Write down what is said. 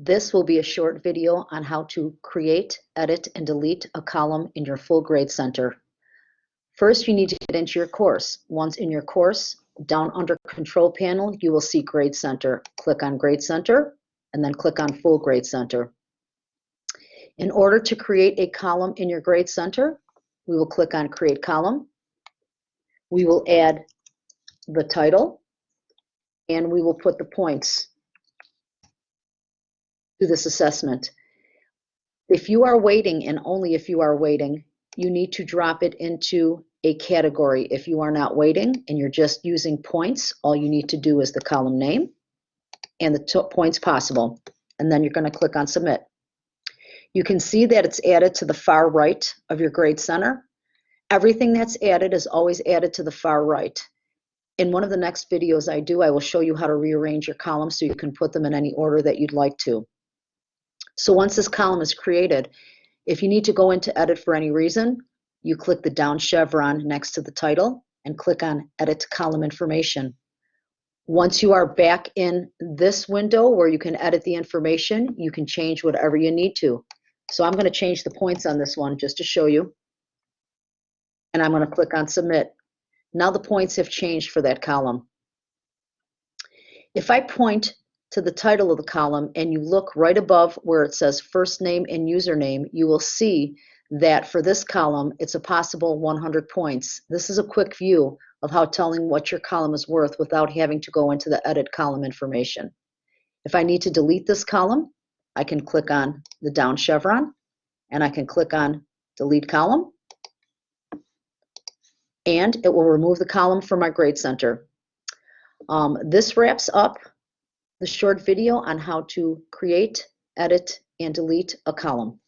This will be a short video on how to create, edit, and delete a column in your full grade center. First, you need to get into your course. Once in your course, down under control panel, you will see grade center. Click on grade center and then click on full grade center. In order to create a column in your grade center, we will click on create column. We will add the title and we will put the points to this assessment. If you are weighting and only if you are weighting, you need to drop it into a category. If you are not weighting and you're just using points, all you need to do is the column name and the points possible. And then you're going to click on submit. You can see that it's added to the far right of your grade center. Everything that's added is always added to the far right. In one of the next videos I do, I will show you how to rearrange your columns so you can put them in any order that you'd like to. So once this column is created, if you need to go into edit for any reason, you click the down chevron next to the title and click on edit column information. Once you are back in this window where you can edit the information, you can change whatever you need to. So I'm going to change the points on this one just to show you. And I'm going to click on submit. Now the points have changed for that column. If I point to the title of the column and you look right above where it says first name and username, you will see that for this column, it's a possible 100 points. This is a quick view of how telling what your column is worth without having to go into the edit column information. If I need to delete this column, I can click on the down chevron and I can click on delete column and it will remove the column from my grade center. Um, this wraps up the short video on how to create, edit, and delete a column.